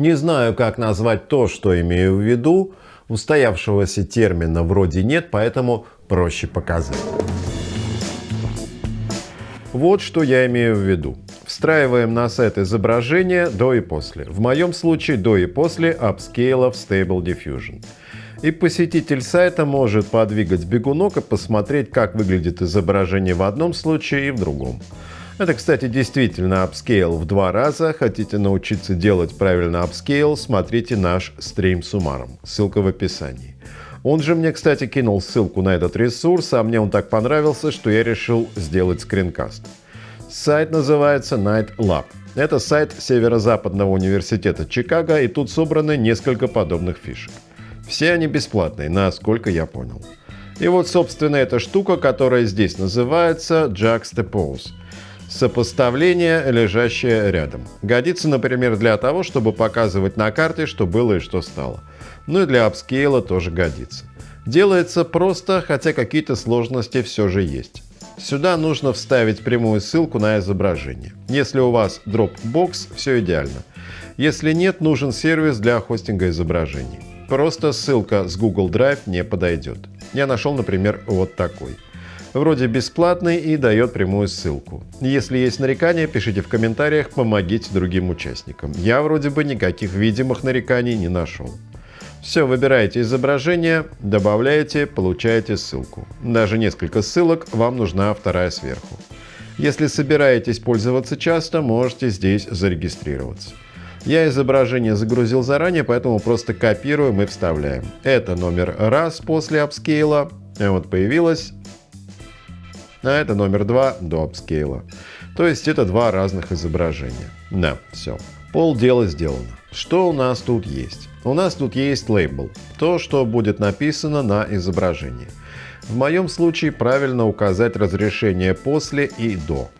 Не знаю, как назвать то, что имею в виду. Устоявшегося термина вроде нет, поэтому проще показать. Вот что я имею в виду. Встраиваем на сет изображение до и после. В моем случае до и после апскейла в Stable Diffusion. И посетитель сайта может подвигать бегунок и посмотреть, как выглядит изображение в одном случае и в другом. Это, кстати, действительно upscale в два раза. Хотите научиться делать правильно upscale, смотрите наш стрим с Умаром. Ссылка в описании. Он же мне, кстати, кинул ссылку на этот ресурс, а мне он так понравился, что я решил сделать скринкаст. Сайт называется Knight Lab. Это сайт Северо-Западного университета Чикаго, и тут собраны несколько подобных фишек. Все они бесплатные, насколько я понял. И вот, собственно, эта штука, которая здесь называется Juxtapose. Сопоставление, лежащее рядом. Годится, например, для того, чтобы показывать на карте, что было и что стало. Ну и для апскейла тоже годится. Делается просто, хотя какие-то сложности все же есть. Сюда нужно вставить прямую ссылку на изображение. Если у вас Dropbox, все идеально. Если нет, нужен сервис для хостинга изображений. Просто ссылка с Google Drive не подойдет. Я нашел, например, вот такой. Вроде бесплатный и дает прямую ссылку. Если есть нарекания, пишите в комментариях, помогите другим участникам. Я вроде бы никаких видимых нареканий не нашел. Все, выбираете изображение, добавляете, получаете ссылку. Даже несколько ссылок, вам нужна вторая сверху. Если собираетесь пользоваться часто, можете здесь зарегистрироваться. Я изображение загрузил заранее, поэтому просто копируем и вставляем. Это номер раз после апскейла. Вот появилось. А это номер два до апскейла. То есть это два разных изображения. Да, все. Пол дела сделано. Что у нас тут есть? У нас тут есть лейбл. То, что будет написано на изображении. В моем случае правильно указать разрешение после и до.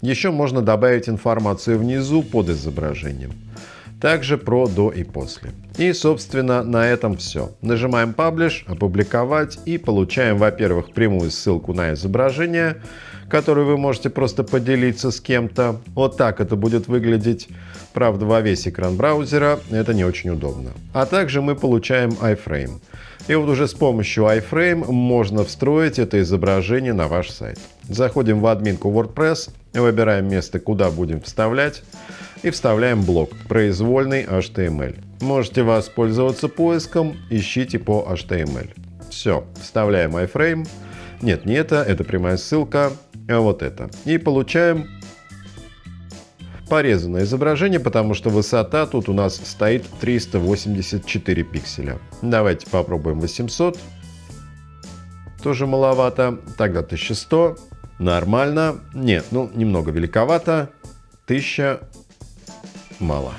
Еще можно добавить информацию внизу под изображением. Также про до и после. И, собственно, на этом все. Нажимаем Publish, опубликовать и получаем, во-первых, прямую ссылку на изображение, которую вы можете просто поделиться с кем-то. Вот так это будет выглядеть. Правда, во весь экран браузера это не очень удобно. А также мы получаем iframe. И вот уже с помощью iframe можно встроить это изображение на ваш сайт. Заходим в админку WordPress, выбираем место, куда будем вставлять, и вставляем блок «Произвольный HTML». Можете воспользоваться поиском, ищите по HTML. Все, вставляем iframe. Нет, не это, это прямая ссылка, вот это. И получаем порезанное изображение, потому что высота тут у нас стоит 384 пикселя. Давайте попробуем 800. Тоже маловато. Тогда 1100. Нормально. Нет, ну немного великовато. 1000 мало.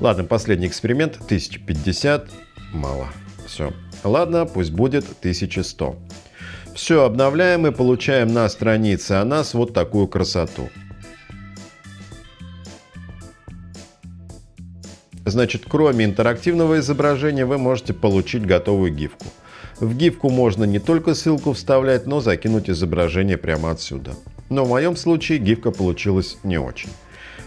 Ладно, последний эксперимент. 1050 мало. Все. Ладно, пусть будет 1100. Все, обновляем и получаем на странице о нас вот такую красоту. Значит, кроме интерактивного изображения вы можете получить готовую гифку. В гифку можно не только ссылку вставлять, но закинуть изображение прямо отсюда. Но в моем случае гифка получилась не очень.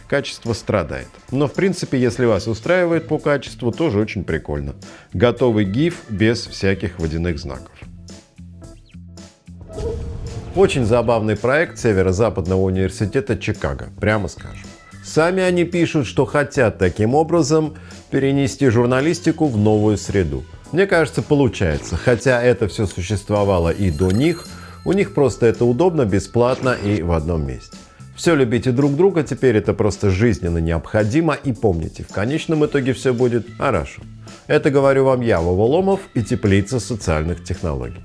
Качество страдает. Но в принципе, если вас устраивает по качеству, тоже очень прикольно. Готовый гиф без всяких водяных знаков. Очень забавный проект Северо-Западного университета Чикаго, прямо скажем. Сами они пишут, что хотят таким образом перенести журналистику в новую среду. Мне кажется, получается. Хотя это все существовало и до них, у них просто это удобно, бесплатно и в одном месте. Все любите друг друга, теперь это просто жизненно необходимо. И помните, в конечном итоге все будет хорошо. Это говорю вам я, Вова Ломов и Теплица социальных технологий.